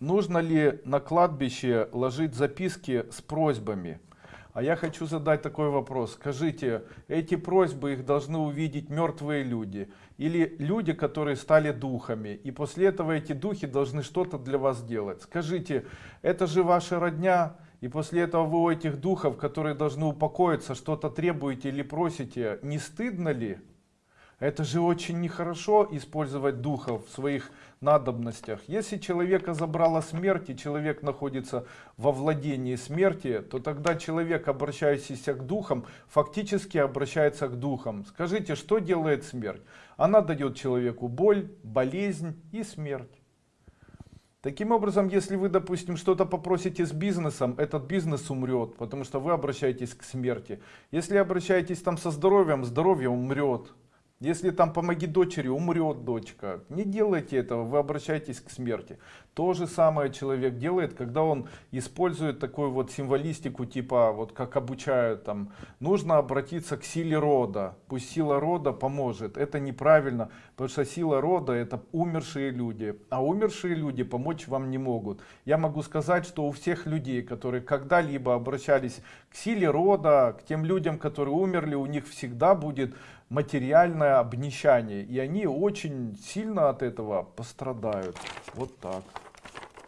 нужно ли на кладбище ложить записки с просьбами? А я хочу задать такой вопрос. Скажите, эти просьбы их должны увидеть мертвые люди или люди, которые стали духами, и после этого эти духи должны что-то для вас делать? Скажите, это же ваша родня, и после этого вы у этих духов, которые должны упокоиться, что-то требуете или просите, не стыдно ли? Это же очень нехорошо использовать духов в своих надобностях. Если человека забрала смерть, и человек находится во владении смерти, то тогда человек, обращающийся к духам, фактически обращается к духам. Скажите, что делает смерть? Она дает человеку боль, болезнь и смерть. Таким образом, если вы, допустим, что-то попросите с бизнесом, этот бизнес умрет, потому что вы обращаетесь к смерти. Если обращаетесь там со здоровьем, здоровье умрет. Если там помоги дочери, умрет дочка. Не делайте этого, вы обращаетесь к смерти. То же самое человек делает, когда он использует такую вот символистику, типа, вот как обучают там, нужно обратиться к силе рода, пусть сила рода поможет. Это неправильно, потому что сила рода это умершие люди, а умершие люди помочь вам не могут. Я могу сказать, что у всех людей, которые когда-либо обращались к силе рода, к тем людям, которые умерли, у них всегда будет материальное обнищание. И они очень сильно от этого пострадают. Вот так.